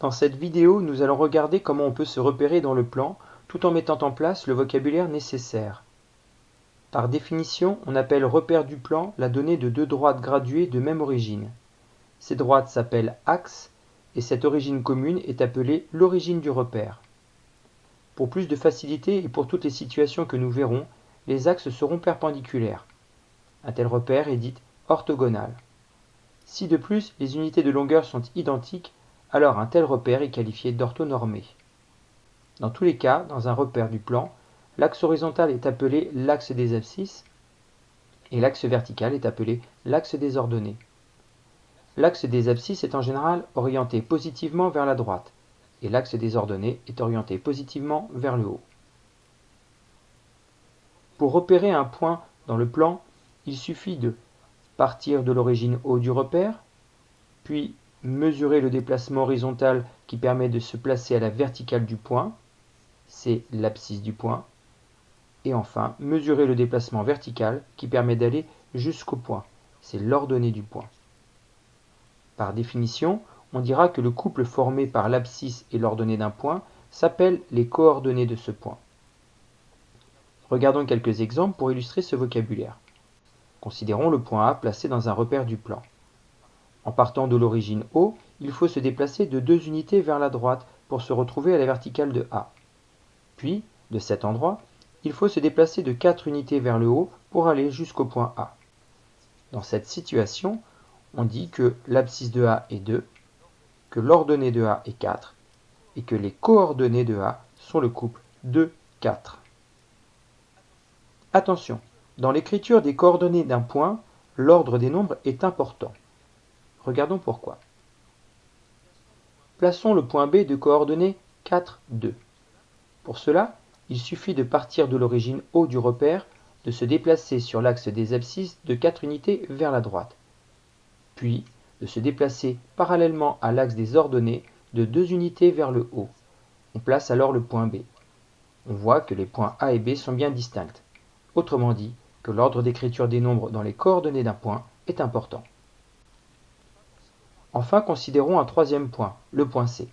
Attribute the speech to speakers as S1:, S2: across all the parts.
S1: Dans cette vidéo, nous allons regarder comment on peut se repérer dans le plan tout en mettant en place le vocabulaire nécessaire. Par définition, on appelle repère du plan la donnée de deux droites graduées de même origine. Ces droites s'appellent axes et cette origine commune est appelée l'origine du repère. Pour plus de facilité et pour toutes les situations que nous verrons, les axes seront perpendiculaires. Un tel repère est dit orthogonal. Si de plus les unités de longueur sont identiques, alors un tel repère est qualifié d'orthonormé. Dans tous les cas, dans un repère du plan, l'axe horizontal est appelé l'axe des abscisses et l'axe vertical est appelé l'axe des ordonnées. L'axe des abscisses est en général orienté positivement vers la droite et l'axe des ordonnées est orienté positivement vers le haut. Pour repérer un point dans le plan, il suffit de partir de l'origine O du repère, puis mesurer le déplacement horizontal qui permet de se placer à la verticale du point, c'est l'abscisse du point, et enfin mesurer le déplacement vertical qui permet d'aller jusqu'au point, c'est l'ordonnée du point. Par définition, on dira que le couple formé par l'abscisse et l'ordonnée d'un point s'appelle les coordonnées de ce point. Regardons quelques exemples pour illustrer ce vocabulaire. Considérons le point A placé dans un repère du plan. En partant de l'origine O, il faut se déplacer de deux unités vers la droite pour se retrouver à la verticale de A. Puis, de cet endroit, il faut se déplacer de 4 unités vers le haut pour aller jusqu'au point A. Dans cette situation, on dit que l'abscisse de A est 2, que l'ordonnée de A est 4 et que les coordonnées de A sont le couple 2, 4. Attention, dans l'écriture des coordonnées d'un point, l'ordre des nombres est important. Regardons pourquoi. Plaçons le point B de coordonnées 4, 2. Pour cela, il suffit de partir de l'origine O du repère, de se déplacer sur l'axe des abscisses de 4 unités vers la droite puis de se déplacer parallèlement à l'axe des ordonnées de deux unités vers le haut. On place alors le point B. On voit que les points A et B sont bien distincts. Autrement dit, que l'ordre d'écriture des nombres dans les coordonnées d'un point est important. Enfin, considérons un troisième point, le point C.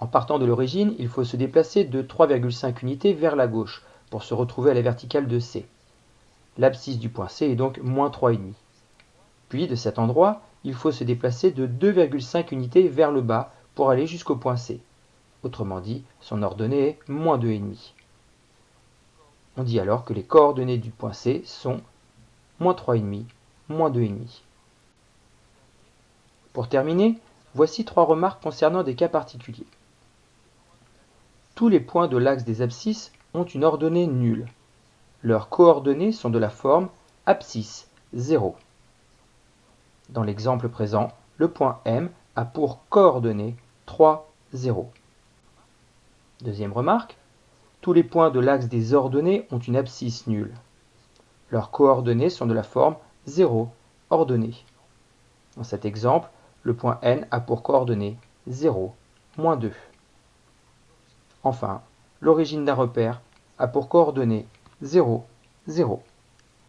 S1: En partant de l'origine, il faut se déplacer de 3,5 unités vers la gauche pour se retrouver à la verticale de C. L'abscisse du point C est donc moins 3,5. Puis de cet endroit, il faut se déplacer de 2,5 unités vers le bas pour aller jusqu'au point C. Autrement dit, son ordonnée est moins 2,5. On dit alors que les coordonnées du point C sont moins 3,5, moins 2,5. Pour terminer, voici trois remarques concernant des cas particuliers. Tous les points de l'axe des abscisses ont une ordonnée nulle. Leurs coordonnées sont de la forme abscisse 0. Dans l'exemple présent, le point M a pour coordonnées 3, 0. Deuxième remarque, tous les points de l'axe des ordonnées ont une abscisse nulle. Leurs coordonnées sont de la forme 0, ordonnée. Dans cet exemple, le point N a pour coordonnées 0, moins 2. Enfin, l'origine d'un repère a pour coordonnées 0, 0.